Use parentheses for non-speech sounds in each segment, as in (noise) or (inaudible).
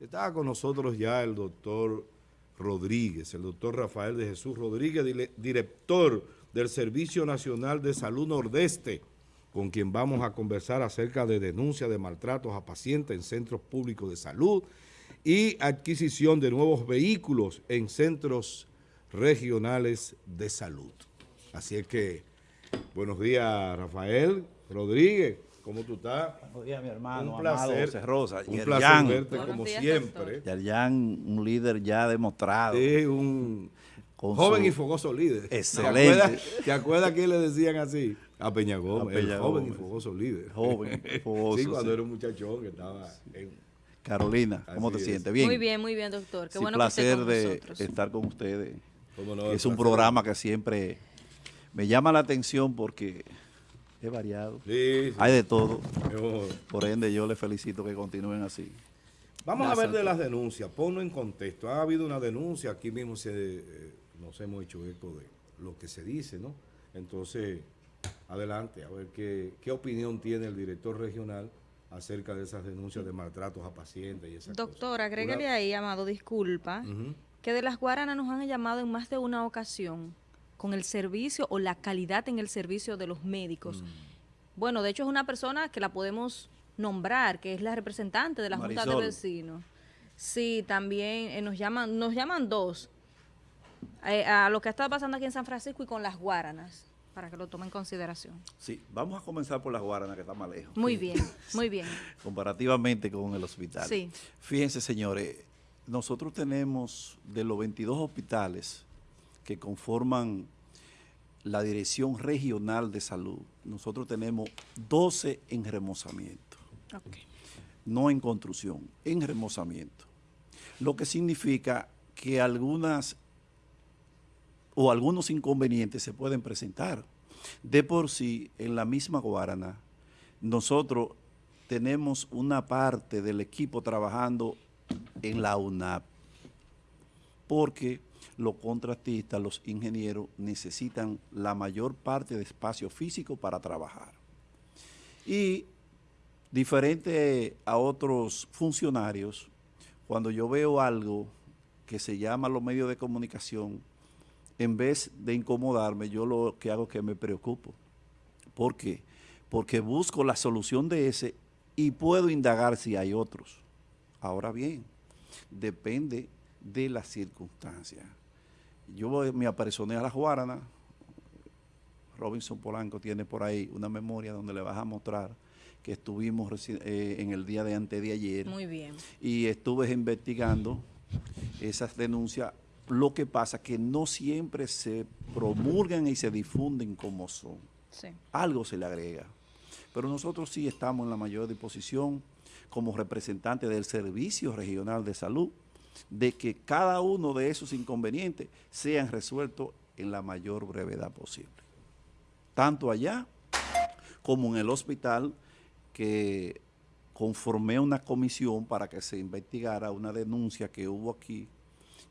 Estaba con nosotros ya el doctor Rodríguez, el doctor Rafael de Jesús Rodríguez, director del Servicio Nacional de Salud Nordeste, con quien vamos a conversar acerca de denuncia de maltratos a pacientes en centros públicos de salud y adquisición de nuevos vehículos en centros regionales de salud. Así es que, buenos días Rafael Rodríguez. ¿Cómo tú estás? Buenos días, mi hermano, un placer, José Rosa. Un placer verte como siempre. Yerjan, un líder ya demostrado. Sí, un joven y fogoso líder. Excelente. ¿Te acuerdas, que le decían así? A Peña Gómez, a Peña joven y fogoso líder. Joven, (laughs) fogoso. Sí, cuando era un muchachón que estaba en... Carolina, ¿cómo te sientes? ¿Bien? Muy bien, muy bien, doctor. Qué sí, bueno placer de estar con ustedes. es un programa que siempre me llama la atención porque es variado. Hay de todo. Por ende, yo les felicito que continúen así. Vamos a ver de las denuncias, ponlo en contexto. Ha habido una denuncia, aquí mismo se, eh, nos hemos hecho eco de lo que se dice, ¿no? Entonces, adelante, a ver qué, qué opinión tiene el director regional acerca de esas denuncias de maltratos a pacientes y esas Doctor, agrégale ahí, Amado, disculpa, que de las Guaranas nos han llamado en más de una ocasión con el servicio o la calidad en el servicio de los médicos. Mm. Bueno, de hecho es una persona que la podemos nombrar, que es la representante de la Junta de Vecinos. Sí, también eh, nos llaman nos llaman dos, eh, a lo que estado pasando aquí en San Francisco y con las Guaranas, para que lo tomen en consideración. Sí, vamos a comenzar por las Guaranas, que está más lejos. Muy bien, muy bien. (laughs) Comparativamente con el hospital. Sí. Fíjense, señores, nosotros tenemos de los 22 hospitales, que conforman la Dirección Regional de Salud, nosotros tenemos 12 en remozamiento. No en construcción, en remozamiento. Lo que significa que algunas o algunos inconvenientes se pueden presentar. De por sí, en la misma Guarana, nosotros tenemos una parte del equipo trabajando en la UNAP, porque los contratistas, los ingenieros necesitan la mayor parte de espacio físico para trabajar. Y diferente a otros funcionarios, cuando yo veo algo que se llama los medios de comunicación, en vez de incomodarme, yo lo que hago es que me preocupo. ¿Por qué? Porque busco la solución de ese y puedo indagar si hay otros. Ahora bien, depende de las circunstancias. Yo me apersoné a la Guarana, Robinson Polanco tiene por ahí una memoria donde le vas a mostrar que estuvimos eh, en el día de antes de ayer. Muy bien. Y estuve investigando esas denuncias. Lo que pasa que no siempre se promulgan y se difunden como son. Sí. Algo se le agrega. Pero nosotros sí estamos en la mayor disposición como representantes del Servicio Regional de Salud de que cada uno de esos inconvenientes sean resueltos en la mayor brevedad posible. Tanto allá como en el hospital que conformé una comisión para que se investigara una denuncia que hubo aquí,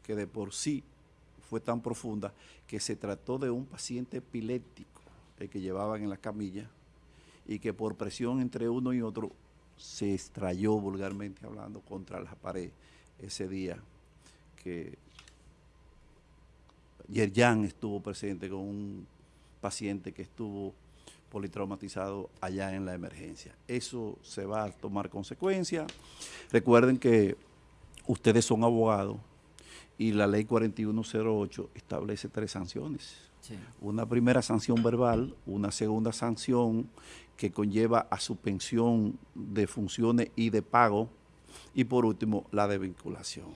que de por sí fue tan profunda, que se trató de un paciente epiléptico, el que llevaban en la camilla, y que por presión entre uno y otro se extrayó vulgarmente hablando contra la pared ese día que Yerjan estuvo presente con un paciente que estuvo politraumatizado allá en la emergencia. Eso se va a tomar consecuencia. Recuerden que ustedes son abogados y la ley 4108 establece tres sanciones. Una primera sanción verbal, una segunda sanción que conlleva a suspensión de funciones y de pago y por último la de vinculación.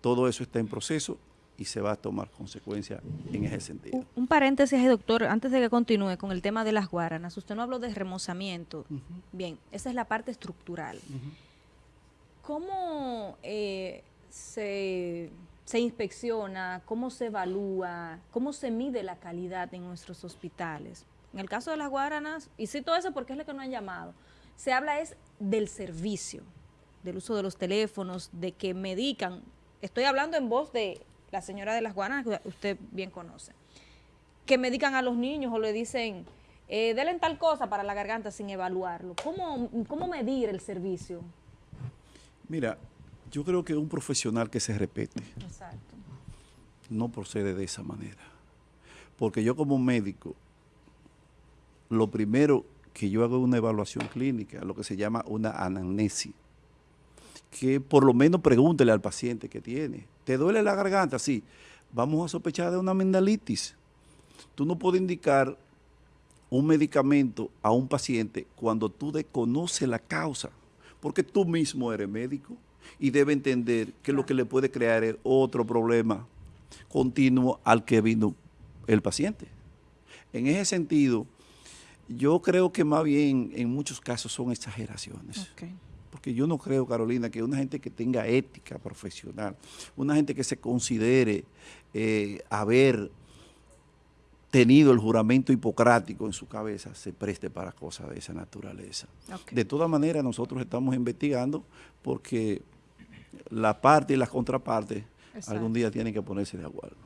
Todo eso está en proceso y se va a tomar consecuencia en ese sentido. Un, paréntesis, doctor, antes de que continúe con el tema de las guaranas. Usted no habló de remozamiento. Bien, esa es la parte estructural. ¿Cómo eh, se, se inspecciona, cómo se evalúa, cómo se mide la calidad en nuestros hospitales? En el caso de las guaranas, y cito eso porque es lo que no han llamado, se habla es del servicio, del uso de los teléfonos, de que medican estoy hablando en voz de la señora de las guanas, que usted bien conoce, que medican a los niños o le dicen, eh, denle tal cosa para la garganta sin evaluarlo. ¿Cómo, ¿Cómo medir el servicio? Mira, Yo creo que un profesional que se respete Exacto. no procede de esa manera. Porque yo como médico, lo primero que yo hago es una evaluación clínica, lo que se llama una anamnesis. Que por lo menos pregúntele al paciente que tiene. ¿Te duele la garganta? Sí. Vamos a sospechar de una amigdalitis. Tú no puedes indicar un medicamento a un paciente cuando tú desconoces la causa, porque tú mismo eres médico y debe entender que lo que le puede crear es otro problema continuo al que vino el paciente. En ese sentido, yo creo que más bien en muchos casos son exageraciones. Porque yo no creo, Carolina, que una gente que tenga ética profesional, una gente que se considere eh, haber tenido el juramento hipocrático en su cabeza, se preste para cosas de esa naturaleza. De todas maneras, nosotros estamos investigando porque la parte y las contrapartes Exacto. algún día tienen que ponerse de acuerdo.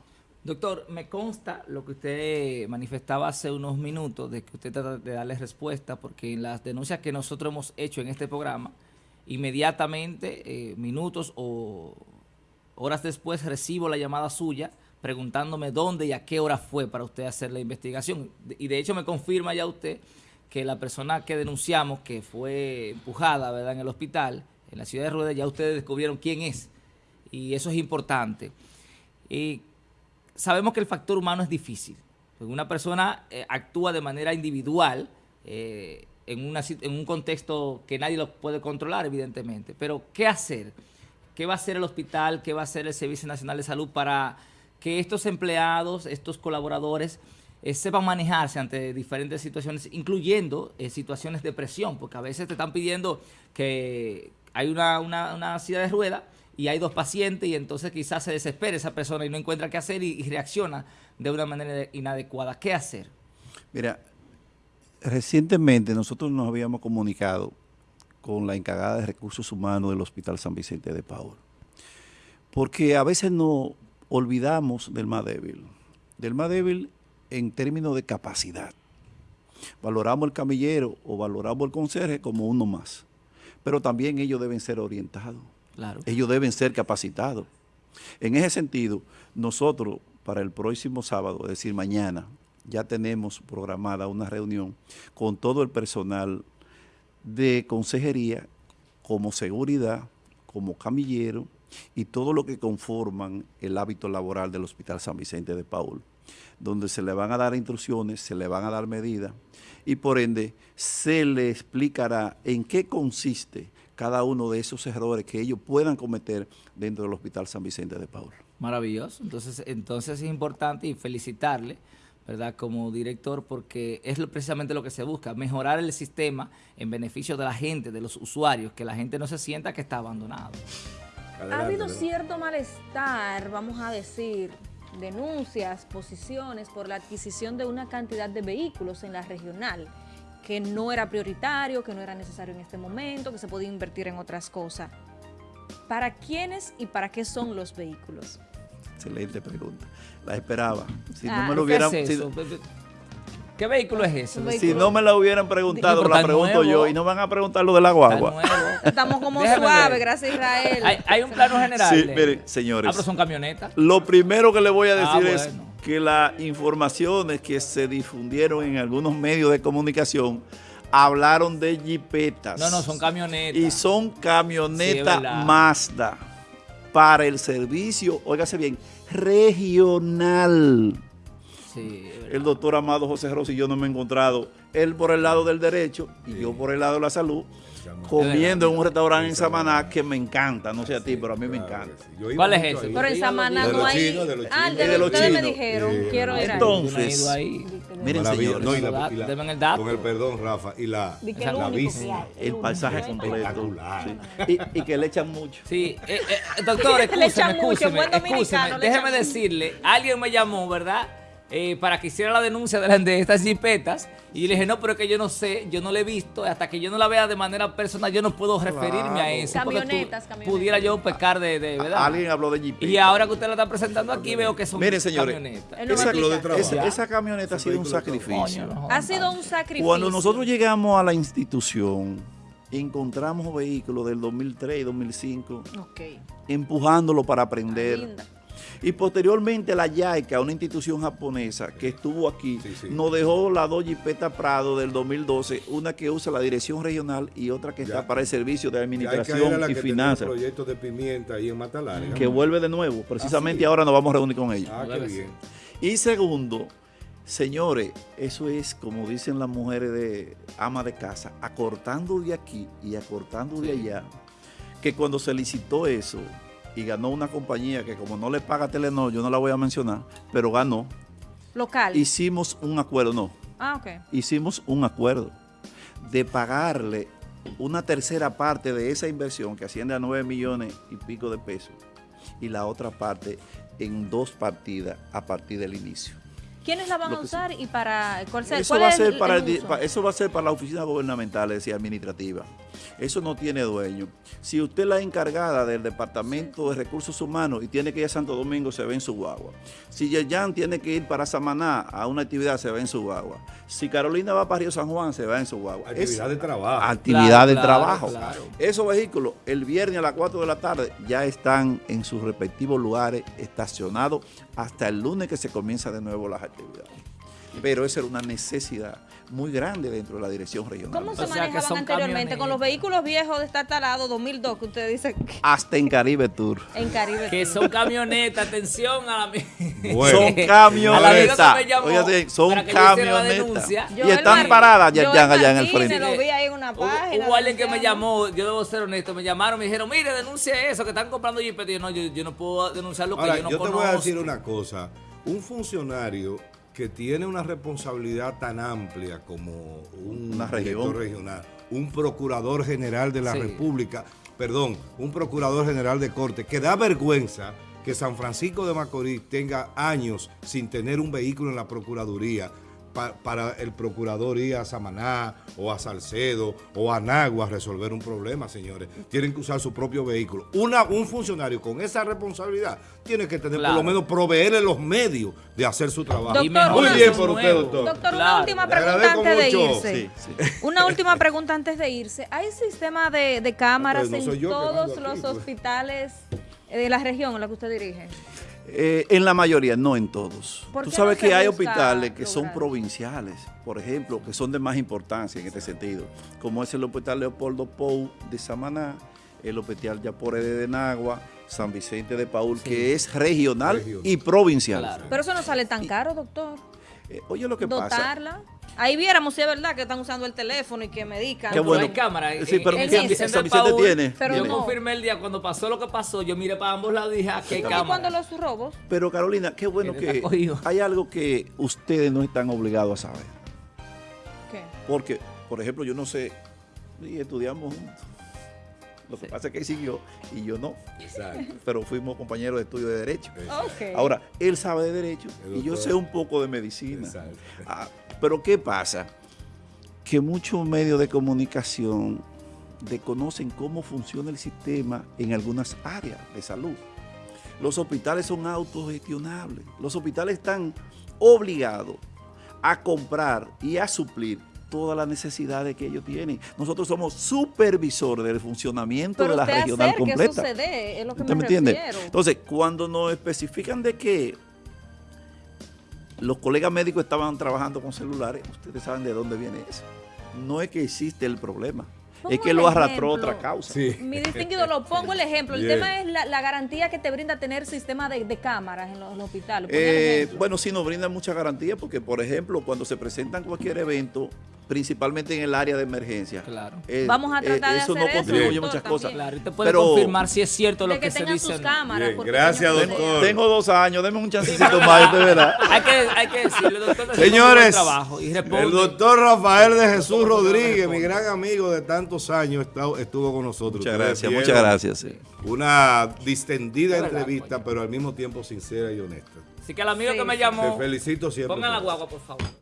Doctor, me consta lo que usted manifestaba hace unos minutos, de que usted trata de darle respuesta, porque en las denuncias que nosotros hemos hecho en este programa, inmediatamente, eh, minutos o horas después, recibo la llamada suya preguntándome dónde y a qué hora fue para usted hacer la investigación. Y de hecho me confirma ya usted que la persona que denunciamos, que fue empujada ¿verdad? en el hospital, en la ciudad de Rueda, ya ustedes descubrieron quién es. Y eso es importante. Y sabemos que el factor humano es difícil. Una persona eh, actúa de manera individual eh, en, una, en un contexto que nadie lo puede controlar, evidentemente. Pero, ¿qué hacer? ¿Qué va a hacer el hospital? ¿Qué va a hacer el Servicio Nacional de Salud para que estos empleados, estos colaboradores, eh, sepan manejarse ante diferentes situaciones, incluyendo eh, situaciones de presión? Porque a veces te están pidiendo que hay una, una, una silla de rueda y hay dos pacientes y entonces quizás se desespera esa persona y no encuentra qué hacer y reacciona de una manera inadecuada. ¿Qué hacer? Mira, recientemente nosotros nos habíamos comunicado con la encargada de recursos humanos del Hospital San Vicente de Paul, porque a veces nos olvidamos del más débil, del más débil en términos de capacidad. Valoramos el camillero o valoramos el conserje como uno más, pero también ellos deben ser orientados. Claro. Ellos deben ser capacitados. En ese sentido, nosotros para el próximo sábado, es decir, mañana, ya tenemos programada una reunión con todo el personal de consejería, como seguridad, como camillero y todo lo que conforman el hábito laboral del Hospital San Vicente de Paul, donde se le van a dar instrucciones, se le van a dar medidas y por ende se le explicará en qué consiste cada uno de esos errores que ellos puedan cometer dentro del Hospital San Vicente de Paul. Maravilloso. Entonces, entonces es importante y felicitarle, ¿verdad? Como director, porque es lo- precisamente lo que se busca, mejorar el sistema en beneficio de la gente, de los usuarios, que la gente no se sienta que está abandonado. Ha habido cierto malestar, vamos a decir, denuncias, posiciones por la adquisición de una cantidad de vehículos en la regional, que no era prioritario, que no era necesario en este momento, que se podía invertir en otras cosas. ¿Para quiénes y para qué son los vehículos? Excelente pregunta. La esperaba. Si Ah, no me lo ¿Qué hubieran, es si- eso? ¿Qué vehículo es ese? Si, vehículo- no me la hubieran preguntado, la pregunto nuevo. yo y no van a preguntar lo de la guagua. (laughs) Estamos como suaves, gracias Israel. Hay, hay un plano general. Sí, de- miren, señores. Ah, pero son camionetas. Lo primero que le voy a Ah, decir es que las informaciones que se difundieron en algunos medios de comunicación hablaron de jipetas. No, no, son camionetas. Y son camionetas. Mazda para el servicio, óigase bien, regional. Sí. El doctor Amado José Rossi y yo no me he encontrado, él por el lado del derecho y yo por el lado de la salud, comiendo en un restaurante en Samaná que me encanta, no sé a ti, pero a mí me encanta. que sí. Yo iba ¿Cuál es ese? Pero en Samaná De no los hay... chinos, de los Ah, chinos. de De los los ustedes me chinos. dijeron, Sí, quiero ir. Entonces. Miren, señores, No, y la- y la- Deme el dato. Con el perdón, Rafa. Y la, la hay, el paisaje completo. Sí. Y, y que le echan mucho. Sí, eh, eh, doctor, (laughs) Le escúcheme, echan mucho, escúcheme, buen dominicano, escúcheme. le Déjeme decirle, alguien me llamó, ¿verdad? Eh, para que hiciera la denuncia de, las- de estas jipetas. Y le dije, no, pero es que yo no sé, yo no la he visto. Hasta que yo no la vea de manera personal, yo no puedo referirme a eso. tú- Camionetas, camionetas. Pudiera yo pecar de, de ¿verdad? Alguien habló de Jeep. Y ahora que usted la está presentando aquí, veo que son Miren, señores, camionetas. Esa, de esa- esa camioneta ha sido un sacrificio. Coño, no Ha sido un sacrificio. Cuando nosotros llegamos a la institución encontramos vehículos del 2003 y 2005 Ok. empujándolo para Ah, aprender. Y posteriormente la YAICA, una institución japonesa que estuvo aquí, Sí, sí. nos dejó la dos Jipeta Prado del 2012, una que usa la dirección regional y otra que Ya. está para el servicio de administración la y finanzas, proyectos de pimienta ahí en que vuelve de nuevo. Precisamente sí. ahora nos vamos a reunir con ellos. Ah, qué bien. Y segundo, señores, eso es como dicen las mujeres de ama de casa, acortando de aquí y acortando de allá, que cuando se licitó eso y ganó una compañía que como no le paga Telenor, yo no la voy a mencionar, pero ganó, Local. hicimos un acuerdo, no, Ah, ok. hicimos un acuerdo de pagarle una tercera parte de esa inversión que asciende a 9 millones y pico de pesos y la otra parte en dos partidas a partir del inicio. ¿Quiénes la van a sí. usar y para cuál, se- Eso cuál va, a es ser el- para el el uso? eso va a ser para las oficinas gubernamentales y administrativas. Eso no tiene dueño. Si usted es la encargada del Departamento de Recursos Humanos y tiene que ir a Santo Domingo, se ve en su guagua. Si Yeyan tiene que ir para Samaná a una actividad, se ve en su guagua. Si Carolina va para Río San Juan, se va en su guagua. Es- Actividad de trabajo. actividad Claro, de claro, trabajo. claro. Esos vehículos el viernes a las 4 de la tarde ya están en sus respectivos lugares estacionados hasta el lunes que se comienza de nuevo las actividades. Pero esa era una necesidad muy grande dentro de la dirección regional. ¿Cómo se O sea, que manejaban son anteriormente con los vehículos viejos de estar talados 2002 que usted dice que- Hasta en Caribe Tour. en Caribe? Que son camionetas, atención a la Bueno. son (laughs) camionetas. me llamó Oigan, son para que yo hiciera la camionetas. denuncia. Y Joel están Mar- paradas ya, ya allá en el frente. lo vi ahí en una Hubo, página. hubo alguien que me llamó, yo debo ser honesto, me llamaron, me dijeron, mire, denuncie eso, que están comprando. Y yo, no, yo, yo no puedo denunciar lo que Ahora, yo no yo te conozco. voy a decir una cosa. Un funcionario que tiene una responsabilidad tan amplia como un Una región. director regional, un procurador general de la Sí. República, perdón, un procurador general de corte, que da vergüenza que San Francisco de Macorís tenga años sin tener un vehículo en la Procuraduría pa- para el procurador ir a Samaná o a Salcedo o a Nagua a resolver un problema, señores. Tienen que usar su propio vehículo. Una, un funcionario con esa responsabilidad tiene que tener Claro. por lo menos proveerle los medios de hacer su trabajo. Doctor, Muy una- bien por usted, doctor. Doctor, una última pregunta antes de irse. Sí, sí. Una última pregunta antes de irse. ¿Hay sistema de, de cámaras no en todos aquí, los pues. hospitales de la región en la que usted dirige? Eh, en la mayoría, no en todos. ¿Por Tú sabes no que hay hospitales que son provinciales, por ejemplo, que son de más importancia en este sentido, como es el Hospital Leopoldo Pou de Samaná, el Hospital Yapore de Denagua, San Vicente de Paul, que es regional, Regional. y provincial. Claro. Pero eso no sale tan caro, doctor. Eh, oye lo que pasa. Ahí viéramos si es verdad que están usando el teléfono y que medican. Qué Pero bueno. hay cámara. Sí, pero en San San Vicente, tiene. pero yo no. confirmé el día cuando pasó lo que pasó, yo miré para ambos lados y dije, ah, qué ¿Y cámara. cuando los robos? Pero Carolina, qué bueno que hay algo que ustedes no están obligados a saber. ¿Qué? Porque, por ejemplo, yo no sé, y estudiamos juntos. Lo que Sí. pasa es que él siguió y yo no, Exacto. pero fuimos compañeros de estudio de Derecho. Ok. Ahora, él sabe de Derecho El y yo sé un poco de Medicina. Exacto. Ah, pero ¿qué pasa? Que muchos medios de comunicación desconocen cómo funciona el sistema en algunas áreas de salud. Los hospitales son autogestionables. Los hospitales están obligados a comprar y a suplir todas las necesidades que ellos tienen. Nosotros somos supervisores del funcionamiento Pero de la usted regional hacer que completa. eso se dé, es lo que ¿Usted me, me entiende? Entonces, cuando nos especifican de que los colegas médicos estaban trabajando con celulares, ustedes saben de dónde viene eso. No es que existe el problema, es que lo arrastró otra causa. Sí. Mi distinguido, lo pongo el ejemplo. El tema es la, la garantía que te brinda tener sistema de, de cámaras en los, en los hospitales. Eh, bueno, sí nos brindan muchas garantías porque, por ejemplo, cuando se presentan cualquier evento, principalmente en el área de emergencia, Claro. eh, Vamos a tratar de eso hacer no eso, contribuye doctor, muchas también. cosas. Claro, y te puede Pero- confirmar si es cierto lo de que, que se tengan dice. cámaras. Bien, gracias, doctor. Tengo dos años, denme un (laughs) chancecito más, de verdad. (laughs) Hay que, hay que decirle, doctor, Señores, trabajo y responde. el doctor Rafael de Jesús Rodríguez, mi gran amigo de tantos años, está- estuvo con nosotros. Muchas gracias, muchas gracias. sí. Una distendida verdad, entrevista, coño. pero al mismo tiempo sincera y honesta. Así que al amigo Sí, que me sí. Te llamó, felicito siempre. pongan la eso. guagua, por favor.